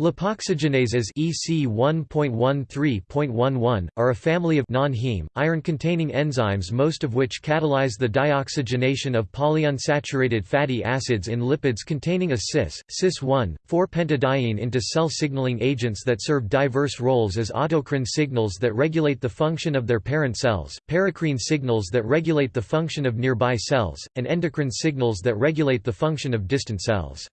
Lipoxygenases EC 1.13.11 are a family of non-heme, iron-containing enzymes most of which catalyze the dioxygenation of polyunsaturated fatty acids in lipids containing a cis, cis-1, 4-pentadiene into cell signaling agents that serve diverse roles as autocrine signals that regulate the function of their parent cells, paracrine signals that regulate the function of nearby cells, and endocrine signals that regulate the function of distant cells.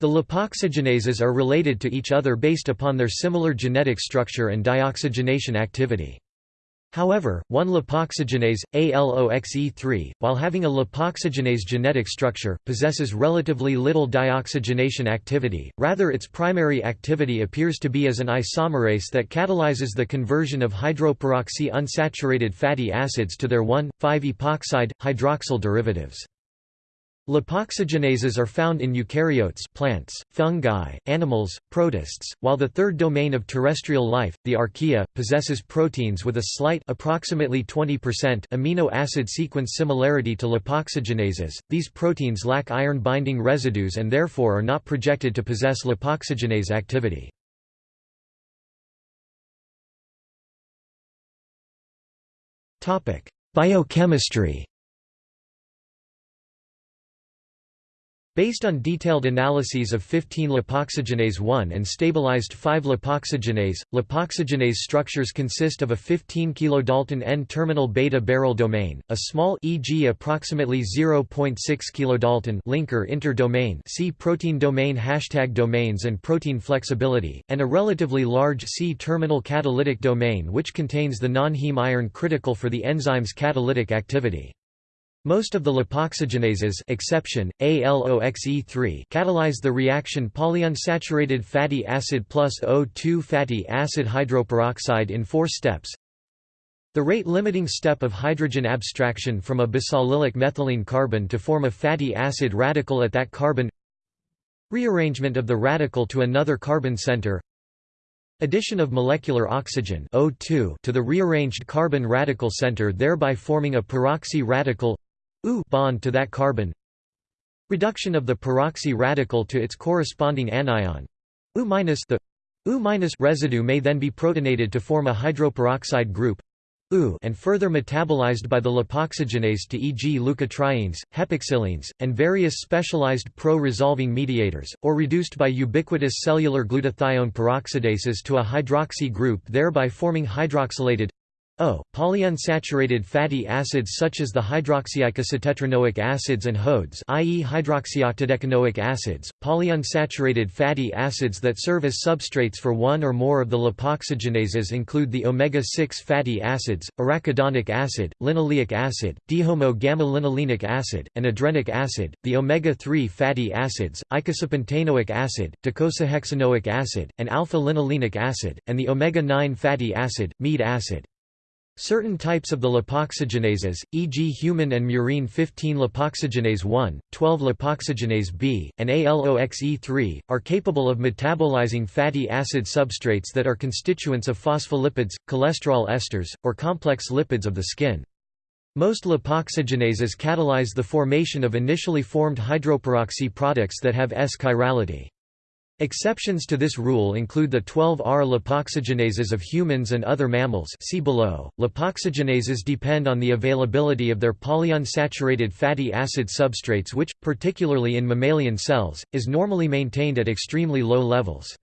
The lipoxygenases are related to each other based upon their similar genetic structure and dioxygenation activity. However, one lipoxygenase, ALOXE3, while having a lipoxygenase genetic structure, possesses relatively little dioxygenation activity, rather its primary activity appears to be as an isomerase that catalyzes the conversion of hydroperoxy unsaturated fatty acids to their 1,5-epoxide, hydroxyl derivatives. Lipoxygenases are found in eukaryotes plants, fungi, animals, protists, while the third domain of terrestrial life, the archaea, possesses proteins with a slight approximately 20% amino acid sequence similarity to lipoxygenases. These proteins lack iron-binding residues and therefore are not projected to possess lipoxygenase activity. Topic: Biochemistry Based on detailed analyses of 15 lipoxygenase 1 and stabilized 5 lipoxygenase, lipoxygenase structures consist of a 15 kilodalton N-terminal beta-barrel domain, a small e.g. approximately 0.6 kilodalton linker interdomain C protein domain hashtag domains and protein flexibility, and a relatively large C-terminal catalytic domain which contains the non-heme iron critical for the enzyme's catalytic activity. Most of the lipoxygenases exception, ALOXE3 catalyze the reaction polyunsaturated fatty acid plus O2 fatty acid hydroperoxide in four steps. The rate-limiting step of hydrogen abstraction from a bisallylic methylene carbon to form a fatty acid radical at that carbon. Rearrangement of the radical to another carbon center. Addition of molecular oxygen O2 to the rearranged carbon radical center thereby forming a peroxy radical U bond to that carbon reduction of the peroxy radical to its corresponding anion U the U residue may then be protonated to form a hydroperoxide group U and further metabolized by the lipoxygenase to e.g. leukotrienes, hepoxilins, and various specialized pro-resolving mediators, or reduced by ubiquitous cellular glutathione peroxidases to a hydroxy group thereby forming hydroxylated O. Polyunsaturated fatty acids such as the hydroxyicosahexatetranoic acids and HODES i.e. hydroxyoctadecanoic acids, polyunsaturated fatty acids that serve as substrates for one or more of the lipoxygenases include the omega-6 fatty acids, arachidonic acid, linoleic acid, dihomo-gamma-linolenic acid, and adrenic acid, the omega-3 fatty acids, icosapentaenoic acid, docosahexaenoic acid, and alpha-linolenic acid, and the omega-9 fatty acid, mead acid. Certain types of the lipoxygenases, e.g. human and murine 15-lipoxygenase 1, 12-lipoxygenase B, and ALOXE3, are capable of metabolizing fatty acid substrates that are constituents of phospholipids, cholesterol esters, or complex lipids of the skin. Most lipoxygenases catalyze the formation of initially formed hydroperoxy products that have S-chirality. Exceptions to this rule include the 12R lipoxygenases of humans and other mammals see below. Lipoxygenases depend on the availability of their polyunsaturated fatty acid substrates which, particularly in mammalian cells, is normally maintained at extremely low levels.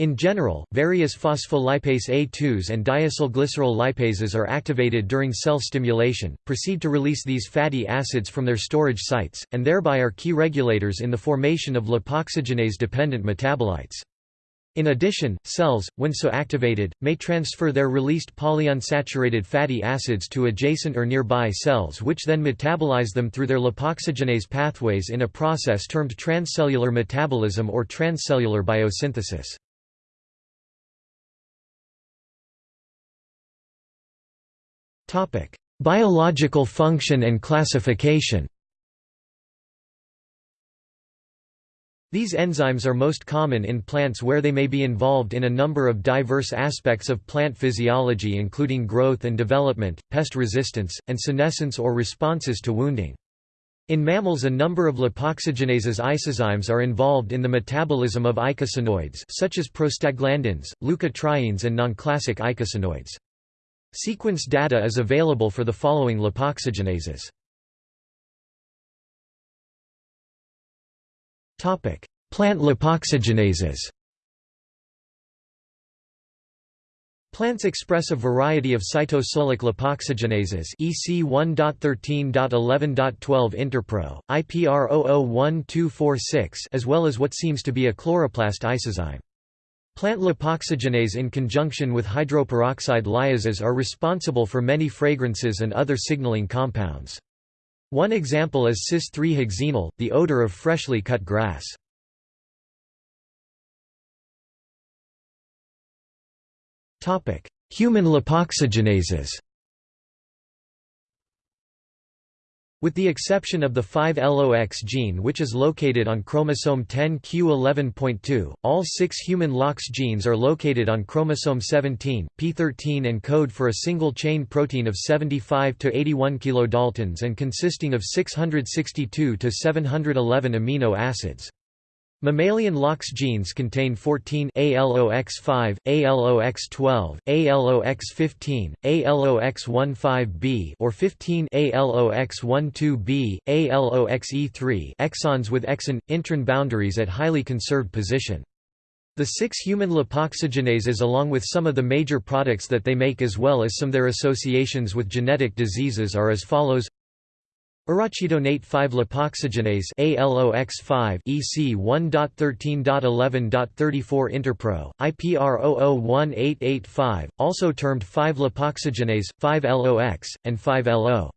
In general, various phospholipase A2s and diacylglycerol lipases are activated during cell stimulation, proceed to release these fatty acids from their storage sites, and thereby are key regulators in the formation of lipoxygenase-dependent metabolites. In addition, cells, when so activated, may transfer their released polyunsaturated fatty acids to adjacent or nearby cells which then metabolize them through their lipoxygenase pathways in a process termed transcellular metabolism or transcellular biosynthesis. Biological function and classification These enzymes are most common in plants where they may be involved in a number of diverse aspects of plant physiology including growth and development, pest resistance, and senescence or responses to wounding. In mammals a number of lipoxygenases isozymes are involved in the metabolism of eicosanoids such as prostaglandins, leukotrienes and non-classic eicosanoids. Sequence data is available for the following lipoxygenases. Topic: Plant lipoxygenases Plants express a variety of cytosolic lipoxygenases EC 1.13.11.12 Interpro, IPR001246 as well as what seems to be a chloroplast isozyme. Plant lipoxygenase in conjunction with hydroperoxide lyases are responsible for many fragrances and other signaling compounds. One example is cis-3-hexenol, the odor of freshly cut grass. Human lipoxygenases With the exception of the 5-LOX gene which is located on chromosome 10q11.2, all six human LOX genes are located on chromosome 17, p13 and code for a single-chain protein of 75 to 81 kilodaltons and consisting of 662 to 711 amino acids. Mammalian LOX genes contain 14 ALOX5, ALOX12, ALOX15, ALOX15B or 15 ALOX12B, ALOXE3 exons with exon intron boundaries at highly conserved position. The six human lipoxygenases along with some of the major products that they make as well as some their associations with genetic diseases are as follows Arachidonate 5-lipoxygenase ALOX5 EC 1.13.11.34 Interpro, IPR 001885, also termed 5-lipoxygenase, 5-LOX, and 5-LO.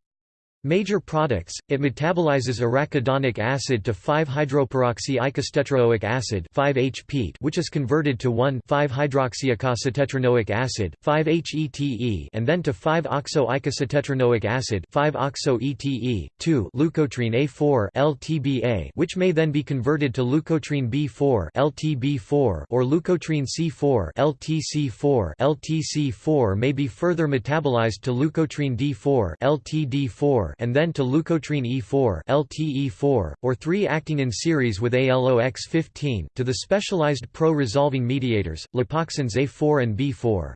Major products, it metabolizes arachidonic acid to 5-hydroperoxy-eicostetraoic acid 5-HPET which is converted to 1,5-hydroxyeicosatetranoic acid 5-HETE and then to 5-oxo-eicosatetranoic acid 5-oxo-ETE, 2 leukotriene A4 LTBA which may then be converted to leukotriene B4 LTB4 or leukotriene C4 LTC4 LTC4 may be further metabolized to leukotriene D4 LTD4 and then to leukotriene E4 LTE4, or 3 acting in series with ALOX15, to the specialized pro-resolving mediators, lipoxins A4 and B4.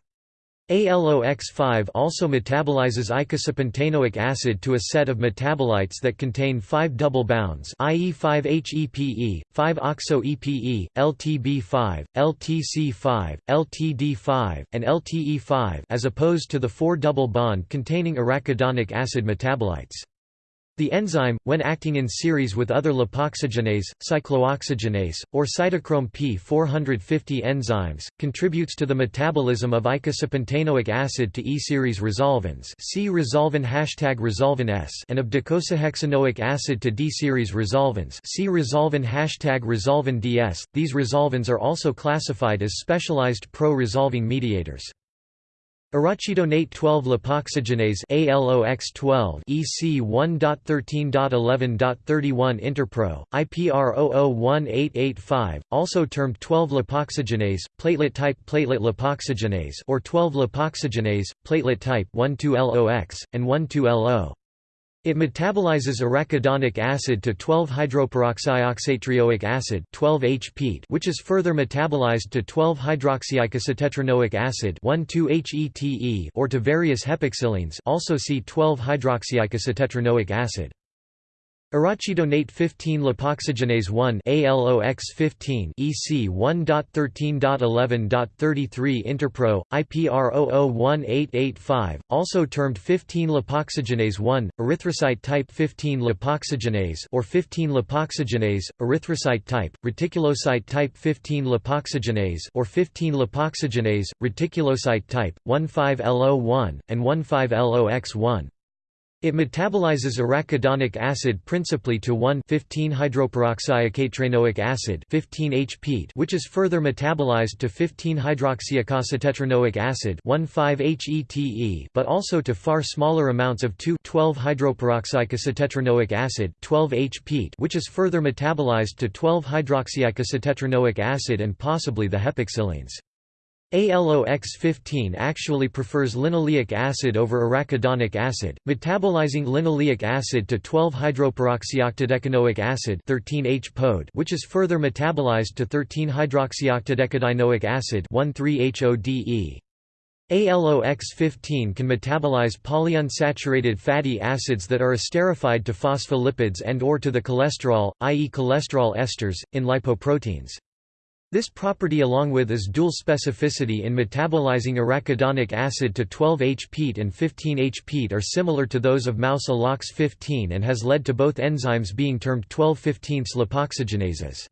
ALOX5 also metabolizes eicosapentaenoic acid to a set of metabolites that contain 5 double bonds i.e. 5-HEPE, 5-OXO-EPE, LTB5, LTC5, LTD5, and LTE5 as opposed to the 4 double bond containing arachidonic acid metabolites. The enzyme, when acting in series with other lipoxygenase, cyclooxygenase, or cytochrome P450 enzymes, contributes to the metabolism of eicosapentaenoic acid to E-series resolvins see resolvin hashtag resolvin S and of docosahexaenoic acid to D-series resolvins see resolvin hashtag resolvin DS. These resolvins are also classified as specialized pro-resolving mediators. Arachidonate 12 lipoxygenase ALOX12 EC 1.13.11.31 Interpro, IPR 001885, also termed 12 lipoxygenase, platelet type platelet lipoxygenase or 12 lipoxygenase, platelet type 12LOX, and 12LO. It metabolizes arachidonic acid to 12-hydroperoxyoxatrioic acid 12-HPET which is further metabolized to 12-hydroxyicosatetranoic acid 1,2-HETE or to various hepoxilins also see 12-hydroxyicosatetranoic acid. Arachidonate 15 lipoxygenase 1 ALOX15 EC 1.13.11.33 Interpro IPR 001885 also termed 15 lipoxygenase 1 erythrocyte type 15 lipoxygenase or 15 lipoxygenase erythrocyte type reticulocyte type 15 lipoxygenase or 15 lipoxygenase reticulocyte type 15LO1 and 15LOX1 it metabolizes arachidonic acid principally to 1,15-hydroperoxyeicosatetranoic acid 15-HPET which is further metabolized to 15-hydroxyicosatetranoic acid 1,5-HETE but also to far smaller amounts of 2,12-hydroperoxyicosatetranoic acid 12-HPET which is further metabolized to 12-hydroxyicosatetranoic acid and possibly the hepoxilins. ALOX15 actually prefers linoleic acid over arachidonic acid, metabolizing linoleic acid to 12-hydroperoxyoctadecanoic acid 13H -POD, which is further metabolized to 13-hydroxyoctadecadinoic acid 13HODE. ALOX15 can metabolize polyunsaturated fatty acids that are esterified to phospholipids and or to the cholesterol, i.e. cholesterol esters, in lipoproteins. This property along with is dual specificity in metabolizing arachidonic acid to 12H-PEAT and 15H-PEAT are similar to those of mouse ALOX15 and has led to both enzymes being termed 12-15 lipoxygenases.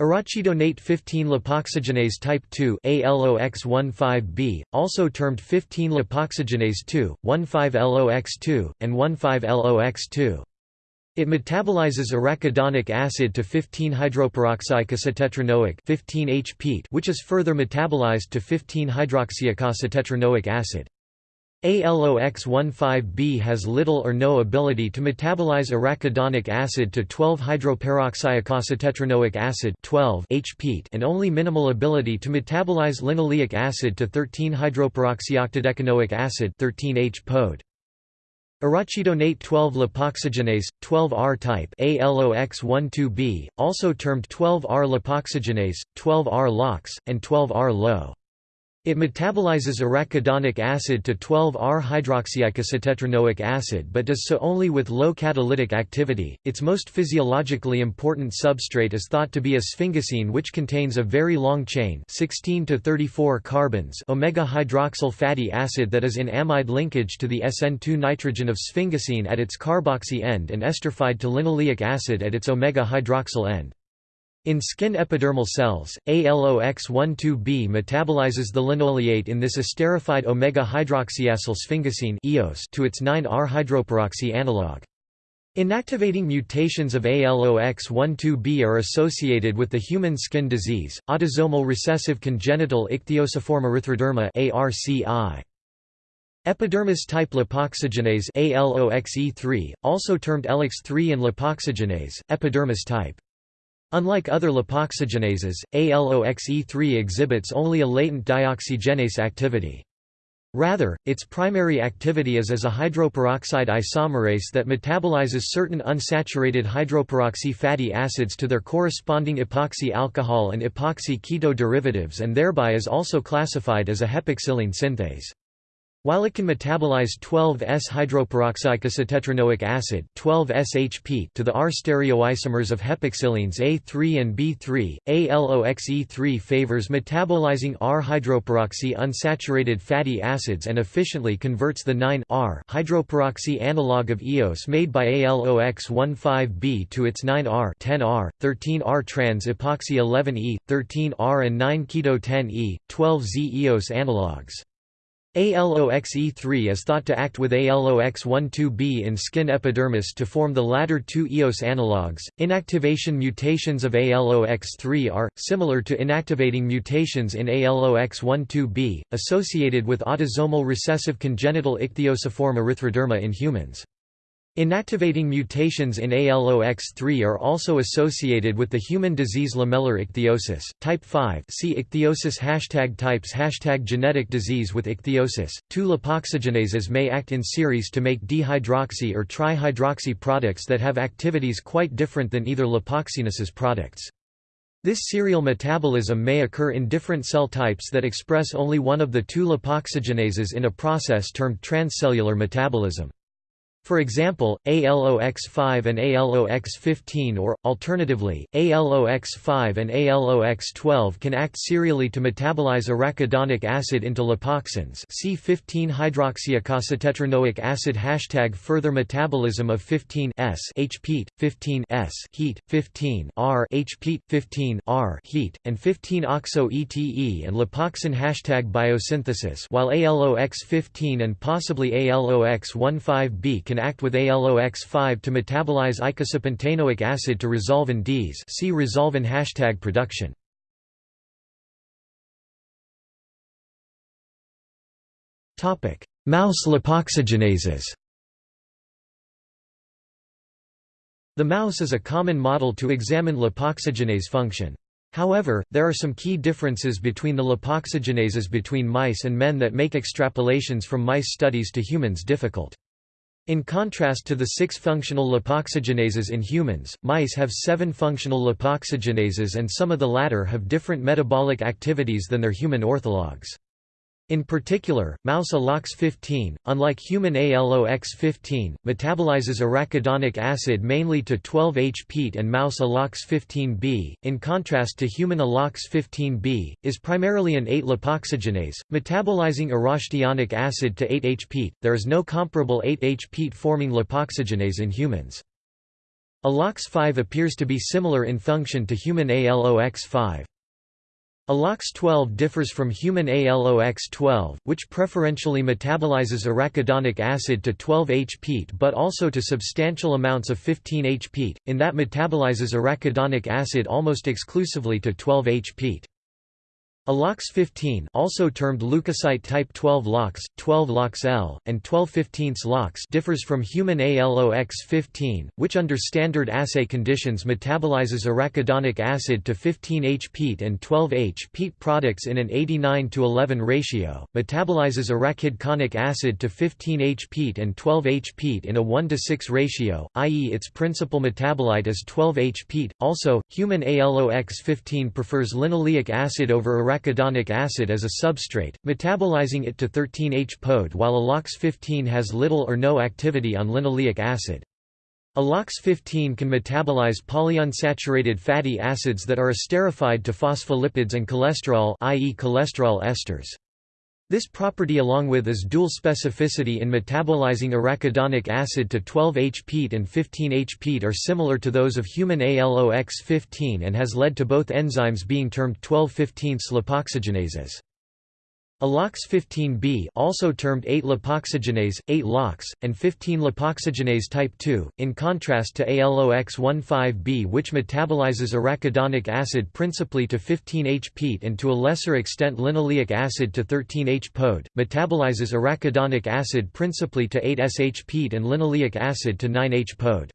Arachidonate 15 lipoxygenase type 2 ALOX15B, also termed 15 lipoxygenase 2, 15LOX2, and 15LOX2. It metabolizes arachidonic acid to 15-hydroperoxyeicosatetraenoic 15H which is further metabolized to 15-hydroxyeicosatetraenoic acid. ALOX15B has little or no ability to metabolize arachidonic acid to 12-hydroperoxyeicosatetraenoic acid 12 and only minimal ability to metabolize linoleic acid to 13-hydroperoxyoctadecanoic acid 13H -POD. Arachidonate 12-lipoxygenase, 12R type ALOX12B, also termed 12R lipoxygenase, 12R LOX, and 12R LO. It metabolizes arachidonic acid to 12R-hydroxyeicosatetraenoic acid but does so only with low catalytic activity. Its most physiologically important substrate is thought to be a sphingosine which contains a very long chain 16 to 34 carbons omega-hydroxyl fatty acid that is in amide linkage to the SN2 nitrogen of sphingosine at its carboxy end and esterified to linoleic acid at its omega-hydroxyl end. In skin epidermal cells, ALOX12B metabolizes the linoleate in this esterified omega-hydroxyacyl sphingosine to its 9R-hydroperoxy analog. Inactivating mutations of ALOX12B are associated with the human skin disease, autosomal recessive congenital ichthyosiform erythroderma ARCI. Epidermis-type lipoxygenase ALOXE3, also termed ELOX3 and lipoxygenase, epidermis type. Unlike other lipoxygenases, ALOXE3 exhibits only a latent dioxygenase activity. Rather, its primary activity is as a hydroperoxide isomerase that metabolizes certain unsaturated hydroperoxy fatty acids to their corresponding epoxy alcohol and epoxy keto derivatives and thereby is also classified as a hepoxilin synthase. While it can metabolize 12S-hydroperoxyeicosatetraenoic acid 12-SHP to the R stereoisomers of hepoxilins A3 and B3, ALOXE3 favors metabolizing R-hydroperoxy unsaturated fatty acids and efficiently converts the 9-R hydroperoxy analog of EOS made by ALOX15B to its 9-R 10-R, 13-R trans epoxy 11E, 13-R and 9-keto 10E, 12Z EOS analogs. ALOXE3 is thought to act with ALOX12B in skin epidermis to form the latter two EOS analogues. Inactivation mutations of ALOX3 are, similar to inactivating mutations in ALOX12B, associated with autosomal recessive congenital ichthyosiform erythroderma in humans. Inactivating mutations in ALOX3 are also associated with the human disease lamellar ichthyosis, type 5 see ichthyosis hashtag types hashtag genetic disease with ichthyosis. Two lipoxygenases may act in series to make dehydroxy or trihydroxy products that have activities quite different than either lipoxygenas's products. This serial metabolism may occur in different cell types that express only one of the two lipoxygenases in a process termed transcellular metabolism. For example, ALOX5 and ALOX15 or, alternatively, ALOX5 and ALOX12 can act serially to metabolize arachidonic acid into lipoxins. See 15-hydroxyeicosatetraenoic acid Hashtag Further metabolism of 15 S HPEAT, 15 S heat, 15 R HPEAT, 15 R heat, and 15 OXO ETE and lipoxin Hashtag Biosynthesis. While ALOX15 and possibly ALOX15B can act with ALOX5 to metabolize icosapentaenoic acid to resolvin Ds see resolvin hashtag production. Mouse lipoxygenases The mouse is a common model to examine lipoxygenase function. However, there are some key differences between the lipoxygenases between mice and men that make extrapolations from mice studies to humans difficult. In contrast to the six functional lipoxygenases in humans, mice have seven functional lipoxygenases and some of the latter have different metabolic activities than their human orthologs. In particular, mouse ALOX15, unlike human ALOX15, metabolizes arachidonic acid mainly to 12H-peat and mouse ALOX15B, in contrast to human ALOX15B, is primarily an 8-lipoxygenase, metabolizing arachidonic acid to 8H-peat. There is no comparable 8H-peat forming lipoxygenase in humans. ALOX5 appears to be similar in function to human ALOX5. ALOX12 differs from human ALOX12, which preferentially metabolizes arachidonic acid to 12H-peat but also to substantial amounts of 15H-peat, in that metabolizes arachidonic acid almost exclusively to 12H-peat. ALOX15 also termed leukocyte type 12 LOX, 12 LOX-L, and 12 15 LOX differs from human ALOX15, which under standard assay conditions metabolizes arachidonic acid to 15H-peat and 12H-peat products in an 89 to 11 ratio, metabolizes arachidonic acid to 15H-peat and 12H-peat in a 1 to 6 ratio, i.e. its principal metabolite is 12H-peat. Also, human ALOX15 prefers linoleic acid over arachidonic arachidonic acid as a substrate, metabolizing it to 13H-POD while ALOX15 has little or no activity on linoleic acid. ALOX15 can metabolize polyunsaturated fatty acids that are esterified to phospholipids and cholesterol i.e. cholesterol esters. This property along with its dual specificity in metabolizing arachidonic acid to 12H-peat and 15H-peat are similar to those of human ALOX15 and has led to both enzymes being termed 12-15 lipoxygenases. ALOX15B also termed 8-lipoxygenase, 8-LOX, and 15-lipoxygenase type 2, in contrast to ALOX15B which metabolizes arachidonic acid principally to 15H-peat and to a lesser extent linoleic acid to 13H-POD, metabolizes arachidonic acid principally to 8-h-peat and linoleic acid to 9H-POD.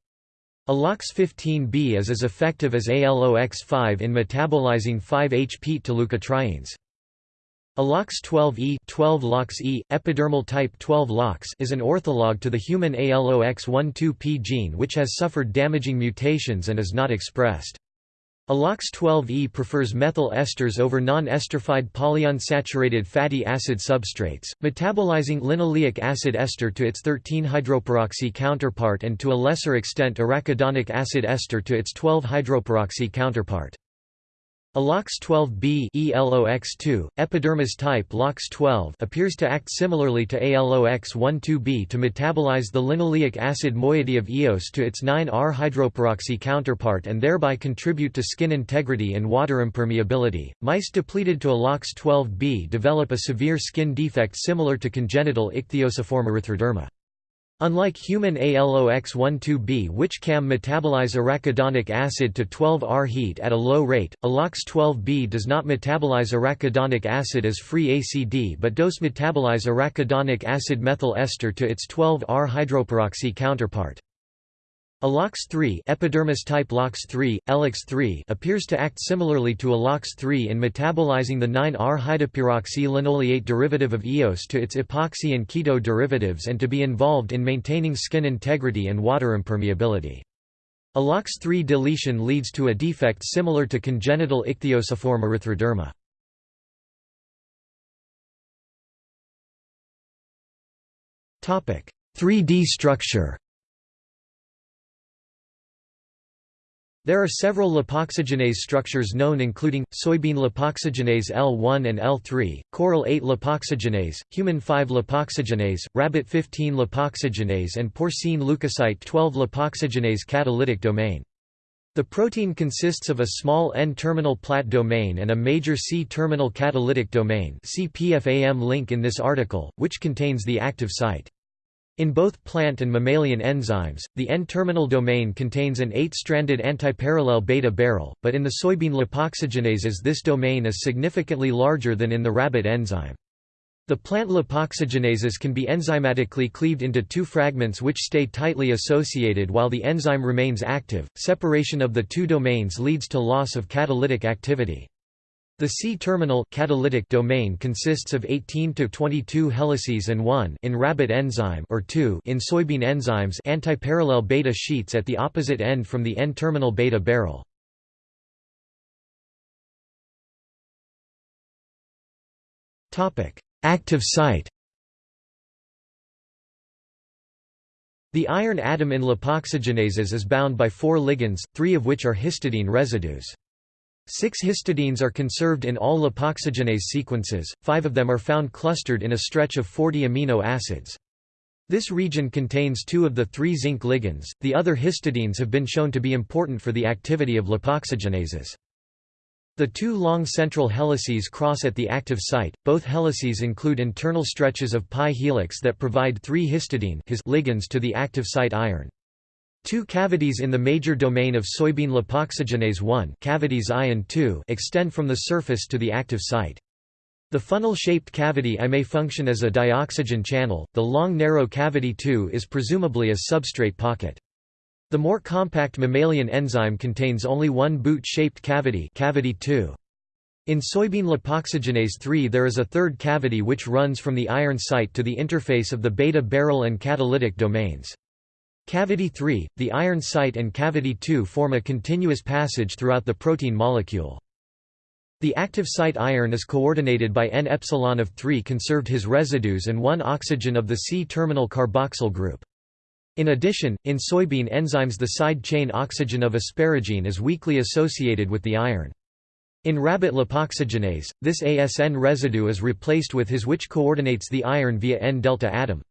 ALOX15B is as effective as ALOX5 in metabolizing 5H-peat to leukotrienes. ALOX12E 12 LOX-E, epidermal type 12 LOX is an ortholog to the human ALOX12P gene which has suffered damaging mutations and is not expressed. ALOX12E prefers methyl esters over non-esterified polyunsaturated fatty acid substrates, metabolizing linoleic acid ester to its 13-hydroperoxy counterpart and to a lesser extent arachidonic acid ester to its 12-hydroperoxy counterpart. ALOX12B ELOX2, epidermis type LOX12 appears to act similarly to ALOX12B to metabolize the linoleic acid moiety of EOS to its 9R hydroperoxy counterpart and thereby contribute to skin integrity and water impermeability. Mice depleted to ALOX12B develop a severe skin defect similar to congenital ichthyosiform erythroderma. Unlike human ALOX12B which can metabolize arachidonic acid to 12R heat at a low rate, ALOX12B does not metabolize arachidonic acid as free ACD but does metabolize arachidonic acid methyl ester to its 12R hydroperoxy counterpart. ALOX3 epidermis type LOX3, ELOX3 appears to act similarly to ALOX3 in metabolizing the 9R hydroperoxy linoleate derivative of EOS to its epoxy and keto derivatives and to be involved in maintaining skin integrity and water impermeability. ALOX3 deletion leads to a defect similar to congenital ichthyosiform erythroderma. Topic: 3D structure. There are several lipoxygenase structures known including, soybean lipoxygenase L1 and L3, coral 8 lipoxygenase, human 5 lipoxygenase, rabbit 15 lipoxygenase and porcine leukocyte 12 lipoxygenase catalytic domain. The protein consists of a small N-terminal plat domain and a major C-terminal catalytic domain see PFAM link in this article, which contains the active site. In both plant and mammalian enzymes, the N-terminal domain contains an 8-stranded antiparallel beta barrel, but in the soybean lipoxygenases this domain is significantly larger than in the rabbit enzyme. The plant lipoxygenases can be enzymatically cleaved into two fragments which stay tightly associated while the enzyme remains active. Separation of the two domains leads to loss of catalytic activity. The C-terminal catalytic domain consists of 18 to 22 helices and 1 in rabbit enzyme or 2 in soybean enzymes antiparallel beta sheets at the opposite end from the N-terminal beta barrel. Topic: Active site The iron atom in lipoxygenases is bound by four ligands, three of which are histidine residues. Six histidines are conserved in all lipoxygenase sequences, five of them are found clustered in a stretch of 40 amino acids. This region contains two of the three zinc ligands, the other histidines have been shown to be important for the activity of lipoxygenases. The two long central helices cross at the active site. Both helices include internal stretches of pi helix that provide three histidine ligands to the active site iron. Two cavities in the major domain of soybean lipoxygenase 1 cavities I and II extend from the surface to the active site. The funnel-shaped cavity I may function as a dioxygen channel, the long narrow cavity II is presumably a substrate pocket. The more compact mammalian enzyme contains only one boot-shaped cavity cavity 2. In soybean lipoxygenase 3 there is a third cavity which runs from the iron site to the interface of the beta barrel and catalytic domains. Cavity 3, the iron site and cavity 2 form a continuous passage throughout the protein molecule. The active site iron is coordinated by N epsilon of 3 conserved his residues and 1 oxygen of the C-terminal carboxyl group. In addition, in soybean enzymes the side chain oxygen of asparagine is weakly associated with the iron. In rabbit lipoxygenase, this ASN residue is replaced with His which coordinates the iron via N-delta atom.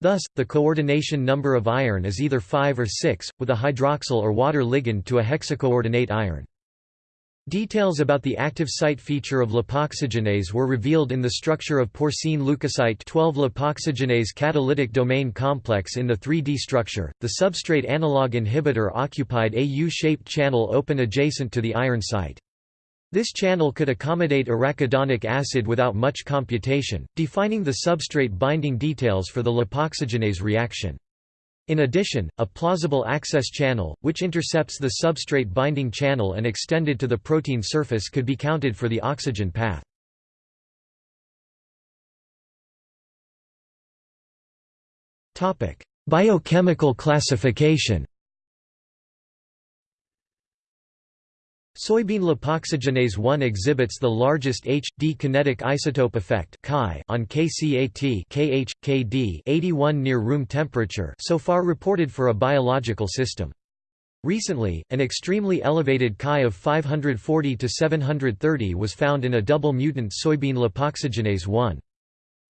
Thus, the coordination number of iron is either 5 or 6, with a hydroxyl or water ligand to a hexacoordinate iron. Details about the active site feature of lipoxygenase were revealed in the structure of porcine leukocyte 12 lipoxygenase catalytic domain complex in the 3D structure. The substrate analog inhibitor occupied a U-shaped channel open adjacent to the iron site. This channel could accommodate arachidonic acid without much computation, defining the substrate binding details for the lipoxygenase reaction. In addition, a plausible access channel, which intercepts the substrate binding channel and extended to the protein surface could be counted for the oxygen path. Biochemical classification Soybean lipoxygenase 1 exhibits the largest H-D kinetic isotope effect on KCAT KH, KD 81 near room temperature so far reported for a biological system. Recently, an extremely elevated Chi of 540 to 730 was found in a double mutant soybean lipoxygenase 1.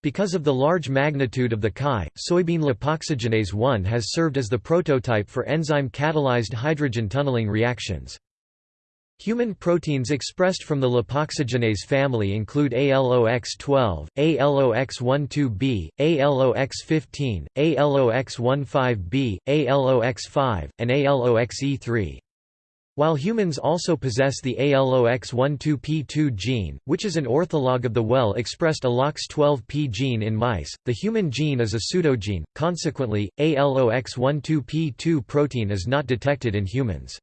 Because of the large magnitude of the Chi, soybean lipoxygenase 1 has served as the prototype for enzyme-catalyzed hydrogen tunneling reactions. Human proteins expressed from the lipoxygenase family include ALOX12, ALOX12B, ALOX15, ALOX15B, ALOX5, and ALOXE3. While humans also possess the ALOX12P2 gene, which is an ortholog of the well-expressed ALOX12P gene in mice, the human gene is a pseudogene, consequently, ALOX12P2 protein is not detected in humans.